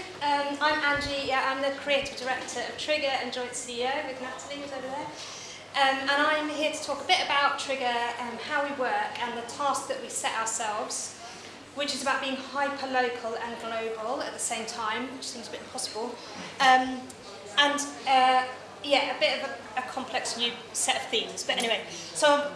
Um, I'm Angie, yeah, I'm the Creative Director of Trigger and Joint CEO with Natalie, who's over there. Um, and I'm here to talk a bit about Trigger, um, how we work and the tasks that we set ourselves, which is about being hyper-local and global at the same time, which seems a bit impossible. Um, and uh, yeah, a bit of a, a complex new set of themes. But anyway, so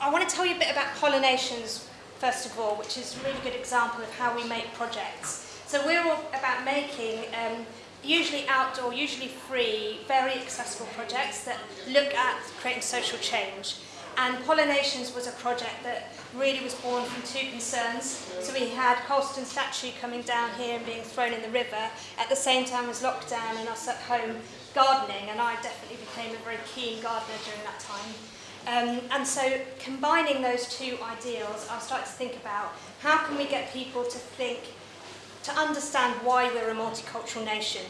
I want to tell you a bit about Pollinations, first of all, which is a really good example of how we make projects. So we're all about making um, usually outdoor, usually free, very accessible projects that look at creating social change. And Pollinations was a project that really was born from two concerns. So we had Colston statue coming down here and being thrown in the river at the same time as lockdown and us at home gardening. And I definitely became a very keen gardener during that time. Um, and so combining those two ideals, I started to think about how can we get people to think, to understand why we're a multicultural nation.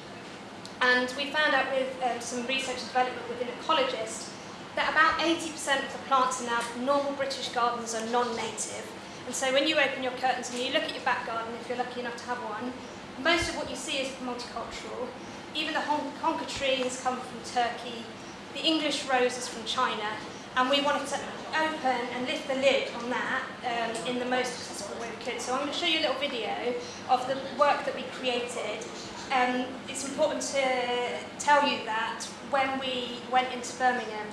And we found out with um, some research and development with an ecologist that about 80% of the plants in our normal British gardens are non-native. And so when you open your curtains and you look at your back garden, if you're lucky enough to have one, most of what you see is multicultural. Even the conker tree has come from Turkey, the English rose is from China, and we wanted to open and lift the lid on that um, in the most accessible way we could. So I'm going to show you a little video of the work that we created. Um, it's important to tell you that when we went into Birmingham,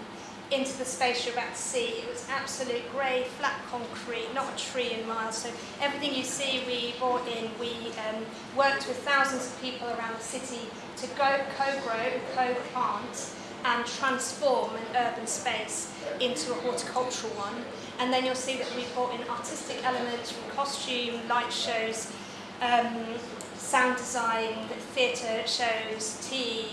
into the space you're about to see, it was absolute grey, flat concrete, not a tree in miles. So everything you see we brought in, we um, worked with thousands of people around the city to go co-grow, co-plant and transform an urban space into a horticultural one. And then you'll see that we've brought in artistic elements from costume, light shows, um, sound design, theatre shows, tea,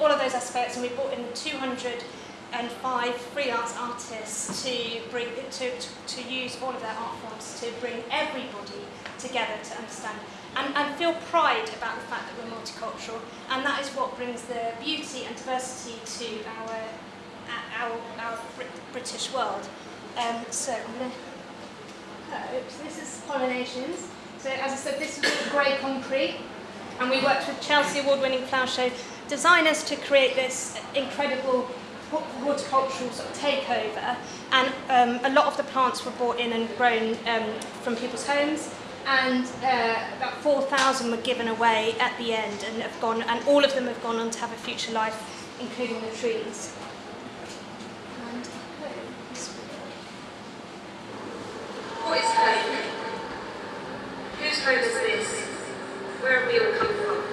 all of those aspects. And we brought in 205 freelance artists to, bring, to, to, to use all of their art forms to bring everybody together to understand and, and feel pride about the fact that we're multicultural and that is what brings the beauty and diversity to our our, our British world. Um, so I'm going to, oops, this is pollinations. So as I said, this is grey concrete, and we worked with Chelsea award-winning flower show designers to create this incredible horticultural sort of takeover. And um, a lot of the plants were brought in and grown um, from people's homes, and uh, about 4,000 were given away at the end and have gone, and all of them have gone on to have a future life, including the trees. What is? Whose is this? Where have we all come from?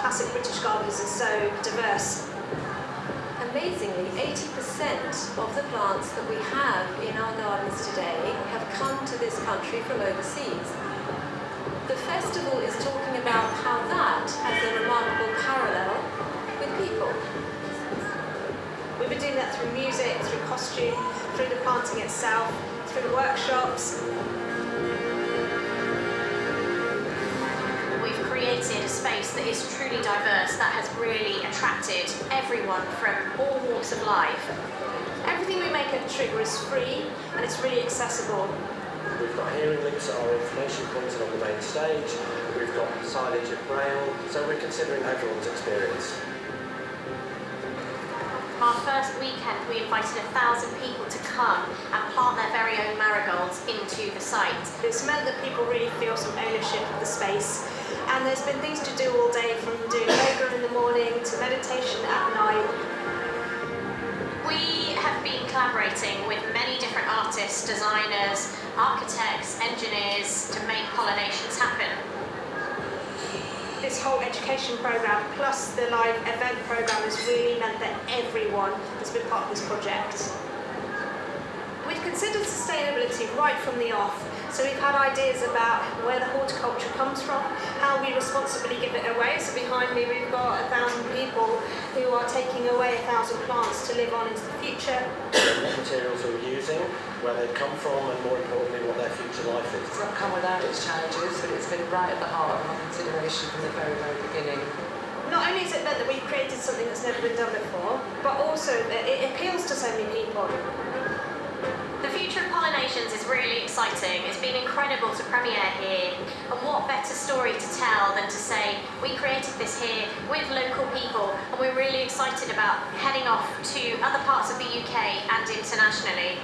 Classic British gardens are so diverse. Amazingly, 80% of the plants that we have in our gardens today have come to this country from overseas. The festival is talking about how that has a remarkable parallel with people. We've been doing that through music, through costume, through the planting itself, through the workshops. Space that is truly diverse, that has really attracted everyone from all walks of life. Everything we make at the Trigger is free and it's really accessible. We've got hearing links at our information points on the main stage. We've got signage at Braille, so we're considering everyone's experience. Our first weekend we invited a thousand people to come and plant their very own marigolds into the site. It's meant that people really feel some ownership of the space and there's been things to do all day from doing yoga in the morning to meditation at night. We have been collaborating with many different artists, designers, architects, engineers to make pollinations happen. this whole education programme plus the live event programme has really meant that everyone has been part of this project. We've considered sustainability right from the off, so we've had ideas about where the horticulture comes from, how we responsibly give it away. So behind me we've got a thousand people who are taking away a thousand plants to live on into the future. What materials we're using, where they've come from, and more importantly, what their future life is. It's not come without its challenges, but it's been right at the heart of our consideration from the very, very beginning. Not only has it meant that we've created something that's never been done before, but also that it appeals to so many people. Pollinations is really exciting. It's been incredible to premiere here. And what better story to tell than to say we created this here with local people and we're really excited about heading off to other parts of the UK and internationally.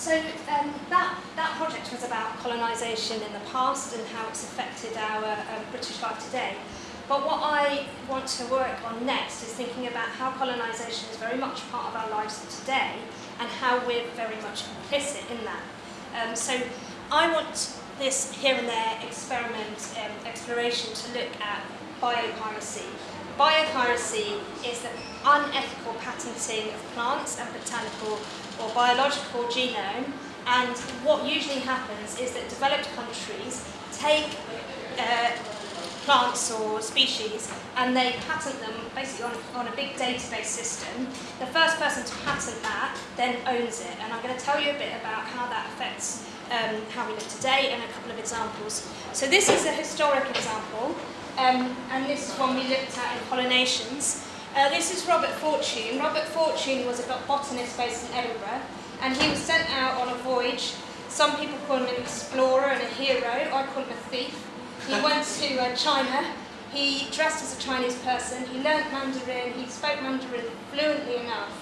So um, that, that project was about colonisation in the past and how it's affected our um, British life today. But what I want to work on next is thinking about how colonisation is very much part of our lives today and how we're very much complicit in that. Um, so I want this here and there experiment um, exploration to look at biopiracy Biopiracy is the unethical patenting of plants and botanical or biological genome and what usually happens is that developed countries take uh, plants or species and they patent them basically on, on a big database system. The first person to patent that then owns it and I'm going to tell you a bit about how that affects um, how we live today and a couple of examples. So this is a historic example um, and this is one we looked at in pollinations. Uh, this is Robert Fortune. Robert Fortune was a botanist based in Edinburgh and he was sent out on a voyage. Some people call him an explorer and a hero, I call him a thief. He went to uh, China, he dressed as a Chinese person, he learnt Mandarin, he spoke Mandarin fluently enough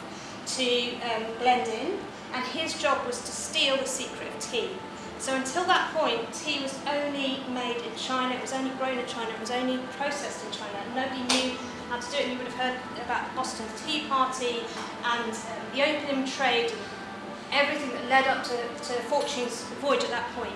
to um, blend in and his job was to steal the secret of tea. So until that point, tea was only made in China, it was only grown in China, it was only processed in China. Nobody knew how to do it. You would have heard about the Boston Tea Party and um, the opium trade everything that led up to, to Fortune's voyage at that point.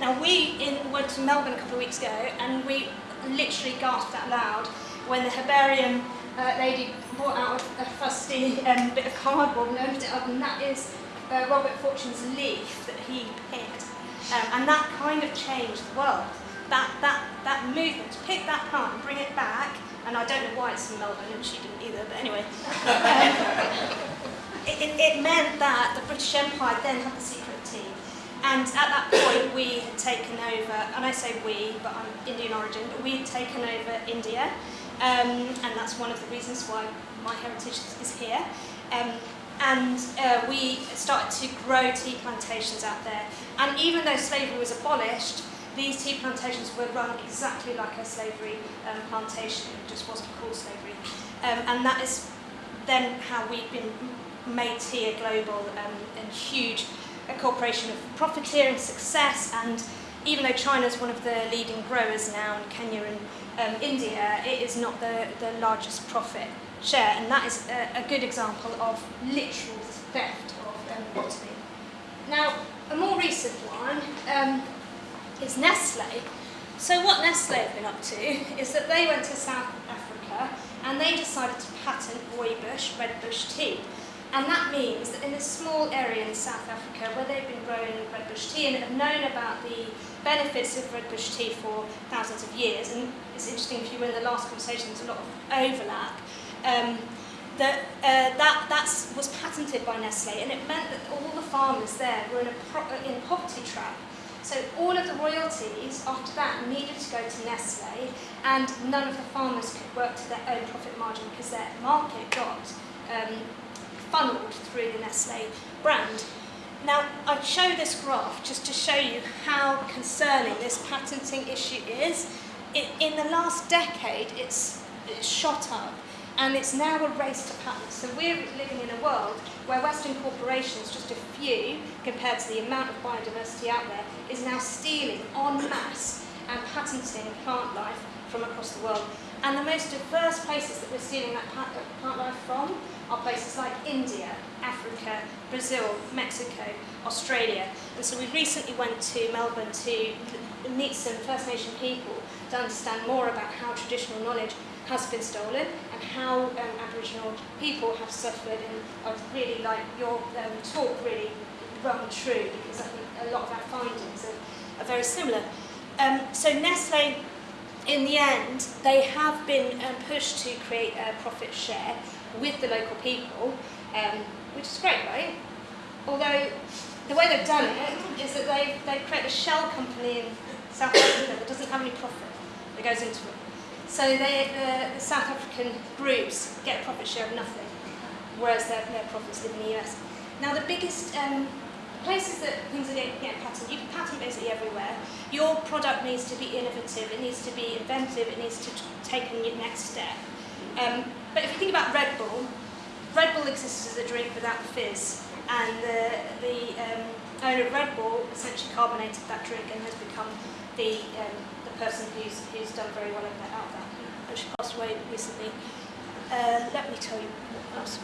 Now we in, went to Melbourne a couple of weeks ago and we literally gasped out loud when the herbarium uh, lady brought out a fusty um, bit of cardboard and opened it up and that is uh, Robert Fortune's leaf that he picked. Um, and that kind of changed the world. That, that, that movement, to pick that plant and bring it back, and I don't know why it's in Melbourne, and she didn't either, but anyway. It, it, it meant that the British Empire then had the secret team. And at that point, we had taken over, and I say we, but I'm Indian origin, but we had taken over India, um, and that's one of the reasons why my heritage is here. Um, and uh, we started to grow tea plantations out there. And even though slavery was abolished, these tea plantations were run exactly like a slavery um, plantation, it just wasn't called slavery. Um, and that is then how we've been made tea a global um, and huge a corporation of profiteering success and even though China is one of the leading growers now and Kenya and um, India, it is not the, the largest profit share and that is a, a good example of literal theft of um, botany. Now, a more recent one um, is Nestle. So what Nestle have been up to is that they went to South Africa and they decided to patent rooibos, red bush tea. And that means that in this small area in South Africa where they've been growing red bush tea and have known about the benefits of red bush tea for thousands of years, and it's interesting if you were in the last conversation, there's a lot of overlap, um, that, uh, that was patented by Nestle and it meant that all the farmers there were in a, pro in a poverty trap. So all of the royalties after that needed to go to Nestle and none of the farmers could work to their own profit margin because their market got um, funneled through the Nestle brand. Now, I show this graph just to show you how concerning this patenting issue is. It, in the last decade, it's, it's shot up. And it's now a race to patents. So we're living in a world where Western corporations, just a few compared to the amount of biodiversity out there, is now stealing en masse and patenting plant life from across the world. And the most diverse places that we're stealing that plant life from are places like India, Africa, Brazil, Mexico, Australia. And so we recently went to Melbourne to meet some First Nation people to understand more about how traditional knowledge has been stolen how um, Aboriginal people have suffered and I really like your um, talk really rung true because I think a lot of our findings are, are very similar. Um, so Nestle, in the end, they have been um, pushed to create a profit share with the local people, um, which is great, right? Although the way they've done it is that they've, they've created a shell company in South Africa that doesn't have any profit that goes into it. So they, the, the South African groups get a profit share of nothing, whereas their, their profits live in the US. Now the biggest um, places that things are getting, patented, you can patent basically everywhere. Your product needs to be innovative, it needs to be inventive, it needs to take a next step. Um, but if you think about Red Bull, Red Bull exists as a drink without fizz, and the, the um, owner of Red Bull essentially carbonated that drink and has become the um, person who's, who's done very well at that, and she passed away recently. Uh, let me tell you what else.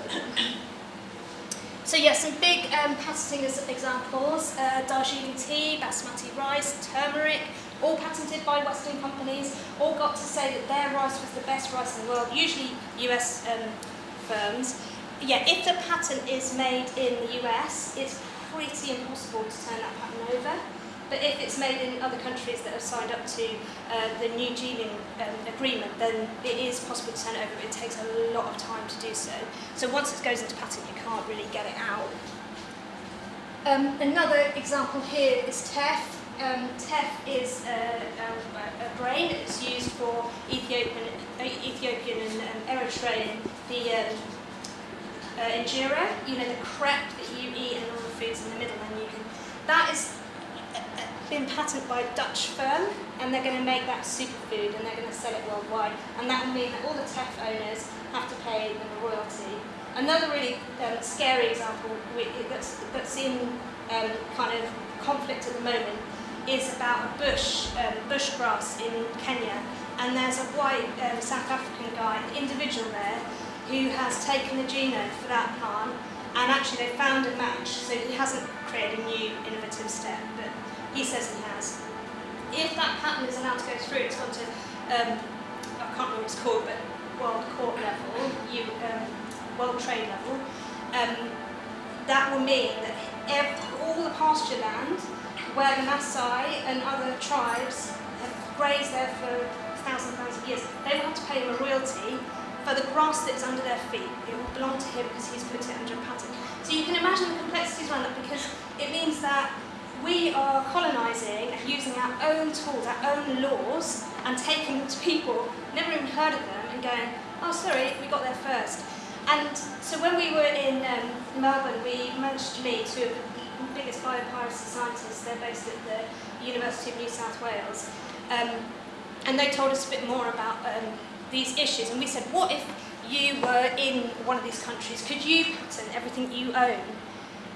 So yes, some big um, patenting examples, uh, Darjeeling tea, basmati rice, turmeric, all patented by Western companies, all got to say that their rice was the best rice in the world, usually US um, firms. Yeah, if the patent is made in the US, it's pretty impossible to turn that patent over. But if it's made in other countries that have signed up to uh, the New Dealing um, Agreement, then it is possible to turn it over. It takes a lot of time to do so. So once it goes into patent, you can't really get it out. Um, another example here is teff. Um, teff is a, a, a grain that's used for Ethiopian, Ethiopian and um, Eritrean, the um, uh, injera, you know, the crepe that you eat and all the foods in the middle, and you can, that is been patented by a Dutch firm and they're going to make that superfood and they're going to sell it worldwide and that will mean that all the teff owners have to pay them a royalty. Another really um, scary example that's, that's in um, kind of conflict at the moment is about a bush, um, bush grass in Kenya and there's a white um, South African guy, an individual there, who has taken the genome for that plant and actually they found a match, so he hasn't created a new innovative step, but he says he has. If that patent is allowed to go through, it's gone to, um, I can't remember what it's called, but World Court level, you, um, World Trade level, um, that will mean that all the pasture land where the Maasai and other tribes have grazed there for thousands and thousands of years, they will have to pay him a royalty for the grass that is under their feet. It will belong to him because he's put it under a patent. So you can imagine the complexities around that because it means that we are colonising and using our own tools, our own laws, and taking them to people, never even heard of them, and going, oh, sorry, we got there first. And so when we were in um, Melbourne, we managed to meet two of the biggest biopiracy scientists. They're based at the University of New South Wales. Um, and they told us a bit more about um, these issues. And we said, what if you were in one of these countries? Could you patent everything you own?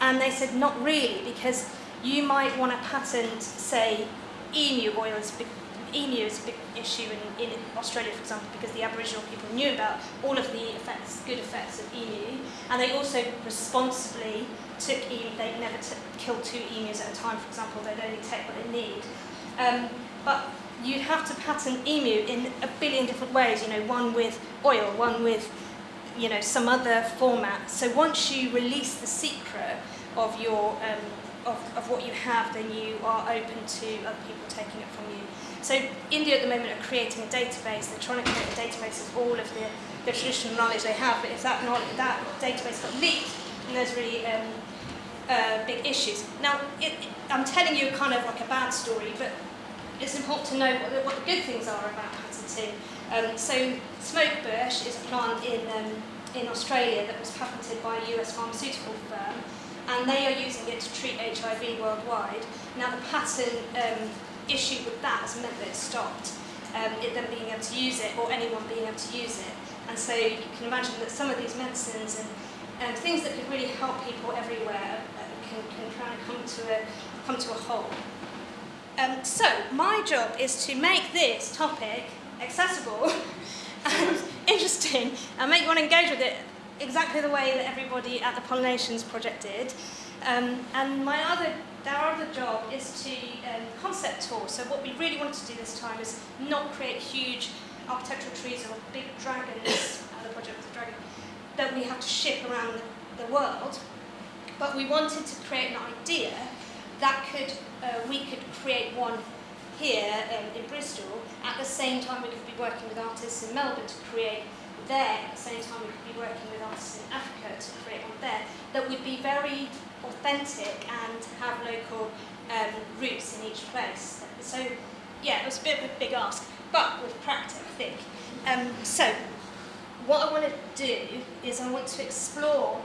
And they said, not really, because you might want to patent, say, emu oil is big, emu is a big issue in, in Australia, for example, because the Aboriginal people knew about all of the effects, good effects of emu, and they also responsibly took emu, they never killed two emus at a time, for example, they'd only take what they need. Um, but you'd have to patent emu in a billion different ways, you know, one with oil, one with, you know, some other format. So once you release the secret of your um, of, of what you have, then you are open to other people taking it from you. So India at the moment are creating a database, they're trying to create a database of all of the, the traditional knowledge they have, but if that, knowledge, that database got leaked, then there's really um, uh, big issues. Now, it, I'm telling you kind of like a bad story, but it's important to know what the, what the good things are about patenting. Um, so Smokebush is a plant in, um, in Australia that was patented by a US pharmaceutical firm, and they are using it to treat HIV worldwide. Now the patent um, issue with that has meant that it stopped, um, it them being able to use it or anyone being able to use it. And so you can imagine that some of these medicines and, things that could really help people everywhere uh, can, can kind of come to a, come to a whole. Um, so my job is to make this topic accessible and interesting and make you want to engage with it exactly the way that everybody at the Pollinations Project did. Um, and my other, our other job is to um, concept tour. So what we really wanted to do this time is not create huge architectural trees or big dragons, the project was a dragon, that we have to ship around the, the world. But we wanted to create an idea that could, uh, we could create one here um, in Bristol. At the same time, we could be working with artists in Melbourne to create there. At the same time, we could be working with artists in Africa to create one there. That would be very authentic and have local um, roots in each place. So, yeah, it was a bit of a big ask, but with practice, I think. Um, so, what I want to do is I want to explore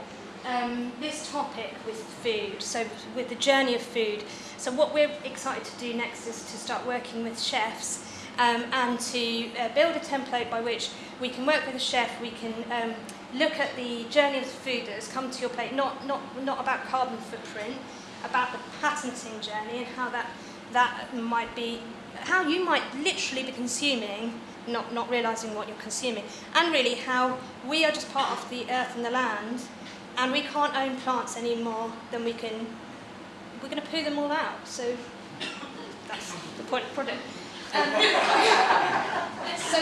um, this topic with food, so with the journey of food. So what we're excited to do next is to start working with chefs um, and to uh, build a template by which we can work with a chef, we can um, look at the journey of food that has come to your plate, not, not, not about carbon footprint, about the patenting journey and how that, that might be, how you might literally be consuming not, not realising what you're consuming, and really how we are just part of the earth and the land and we can't own plants any more than we can, we're going to poo them all out. So that's the point of the. Um, so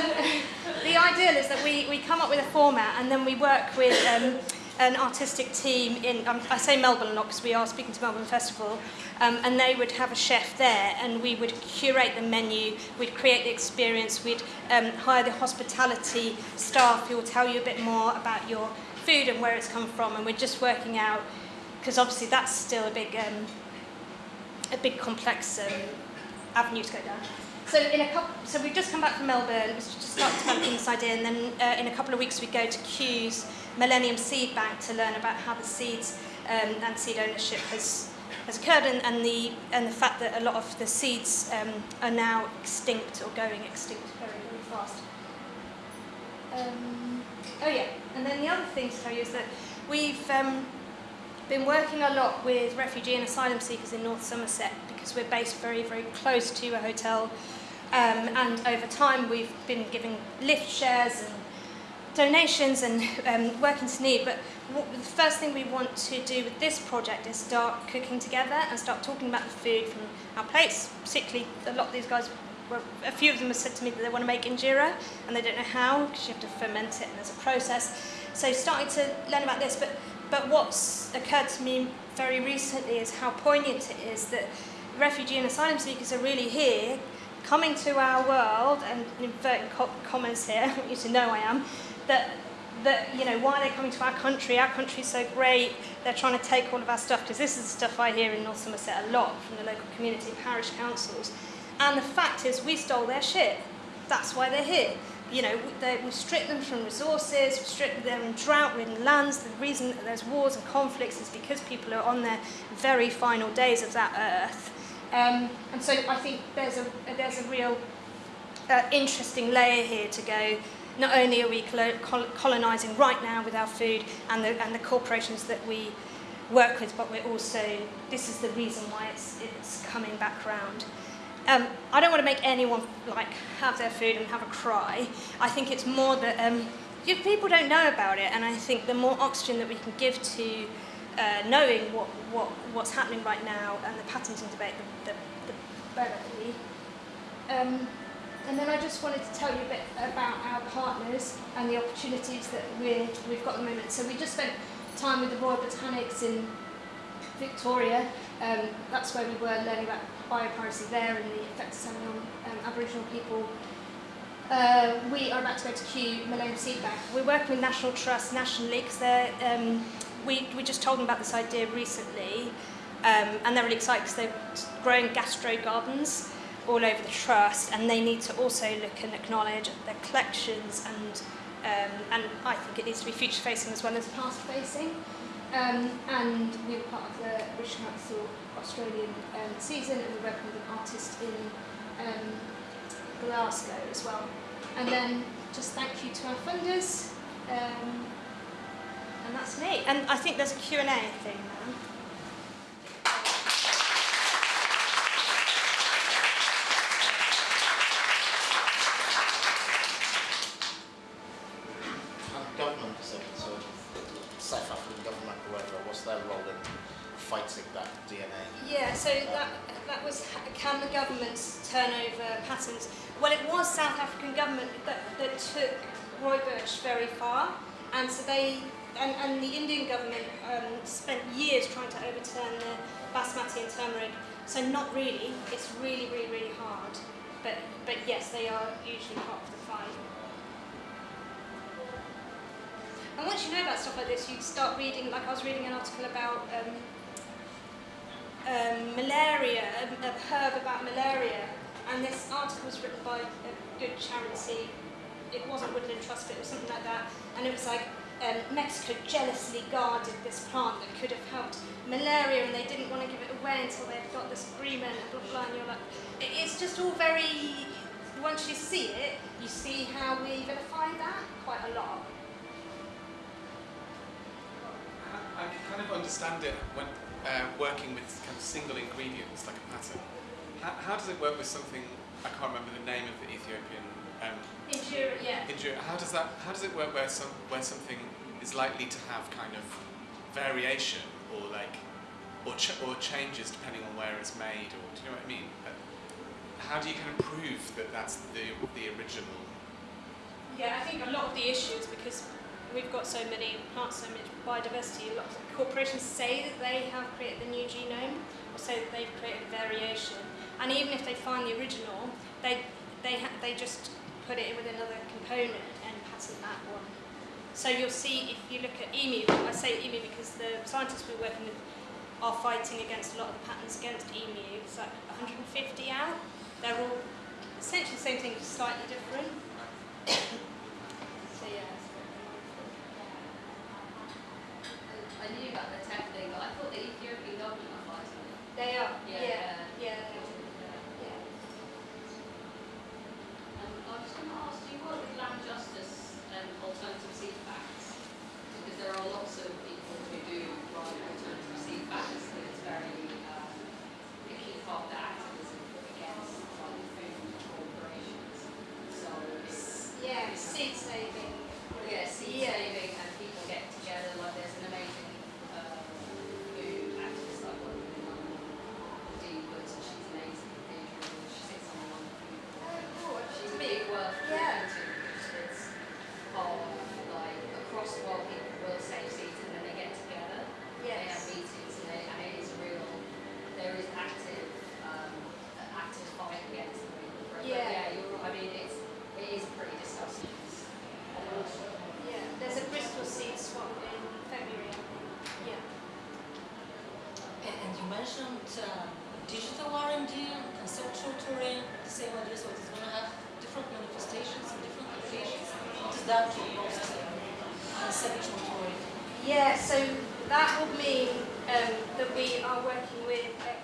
the ideal is that we, we come up with a format and then we work with um, an artistic team in, um, I say Melbourne a lot because we are speaking to Melbourne Festival, um, and they would have a chef there and we would curate the menu, we'd create the experience, we'd um, hire the hospitality staff who will tell you a bit more about your food and where it's come from and we're just working out, because obviously that's still a big, um, a big complex um, avenue to go down. So in a couple, so we've just come back from Melbourne, we just started developing this idea, and then uh, in a couple of weeks we go to Kew's Millennium Seed Bank to learn about how the seeds um, and seed ownership has has occurred, and, and the and the fact that a lot of the seeds um, are now extinct or going extinct very very fast. Um, oh yeah, and then the other thing to tell you is that we've um, been working a lot with refugee and asylum seekers in North Somerset because we're based very, very close to a hotel. Um, and over time, we've been giving lift shares and donations and um, working to need. But the first thing we want to do with this project is start cooking together and start talking about the food from our plates. Particularly, a lot of these guys well, a few of them have said to me that they want to make injera and they don't know how because you have to ferment it and there's a process. So starting to learn about this, but but what's occurred to me very recently is how poignant it is that refugee and asylum seekers are really here, coming to our world, and inverting commas here, I want you to know I am, that that you know why they're coming to our country. Our country's so great. They're trying to take all of our stuff because this is the stuff I hear in North Somerset a lot from the local community parish councils. And the fact is, we stole their shit. That's why they're here. You know, they, we stripped them from resources, we stripped them in drought-ridden lands. The reason that there's wars and conflicts is because people are on their very final days of that earth. Um, and so I think there's a, there's a real uh, interesting layer here to go. Not only are we colonising right now with our food and the, and the corporations that we work with, but we're also, this is the reason why it's, it's coming back round. Um, I don't want to make anyone like have their food and have a cry. I think it's more that um, people don't know about it, and I think the more oxygen that we can give to uh, knowing what, what, what's happening right now and the patenting debate, the, the, the better. Um, and then I just wanted to tell you a bit about our partners and the opportunities that we're, we've got at the moment. So we just spent time with the Royal Botanics in Victoria. Um, that's where we were learning about biopiracy there and the effects on um, Aboriginal people. Uh, we are about to go to Kew Millennium Seed Bank. We're working with National Trust nationally because um, we, we just told them about this idea recently um, and they're really excited because they're growing gastro gardens all over the trust and they need to also look and acknowledge their collections and um, and I think it needs to be future facing as well as past facing. Um, and we were part of the British Council Australian um, season and we're working with an artist in um, Glasgow as well. And then just thank you to our funders. Um, and that's me. And I think there's a Q&A thing now. And um, government, so, so South African government, whoever, what's their role in fighting that DNA? Yeah, so that that was can the governments turn over patterns? Well, it was South African government that, that took rooibos very far, and so they and, and the Indian government um, spent years trying to overturn the basmati and turmeric. So not really. It's really, really, really hard. But but yes, they are usually part of the fight. And once you know about stuff like this, you start reading. Like I was reading an article about. Um, um, malaria, a, a herb about malaria, and this article was written by a good charity. It wasn't Woodland Trust, but it was something like that, and it was like um, Mexico jealously guarded this plant that could have helped malaria, and they didn't want to give it away until they'd got this agreement, and blah blah. and you're like, it's just all very. Once you see it, you see how we vilify that quite a lot. I kind of understand it when uh, working with kind of single ingredients like a pattern. How, how does it work with something? I can't remember the name of the Ethiopian um, injera, yeah. How does that? How does it work where some where something is likely to have kind of variation or like or ch- or changes depending on where it's made or do you know what I mean? How do you kind of prove that that's the the original? Yeah, I think a lot of the issues because we've got so many plants, so much biodiversity. A lot of corporations say that they have created the new genome, or say that they've created variation. And even if they find the original, they they ha- they just put it in with another component and pattern that one. So you'll see if you look at EMU, I say EMU because the scientists we're working with are fighting against a lot of the patterns against EMU. It's like 150 out. They're all essentially the same thing, just slightly different.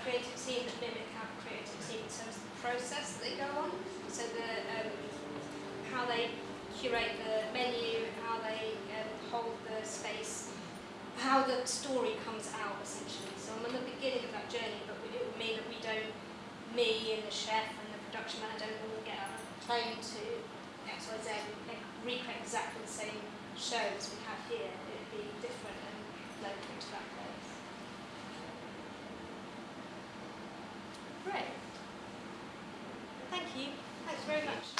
Creative team that mimic our creative team in terms of the process that they go on. So the um, how they curate the menu, how they um, hold the space, how the story comes out essentially. So I'm on the beginning of that journey, but it would mean that we don't, me and the chef and the production manager don't all get a plane to X, Y, Z and recreate exactly the same show as we have here. It would be different and local to that Thank you. Thanks very much.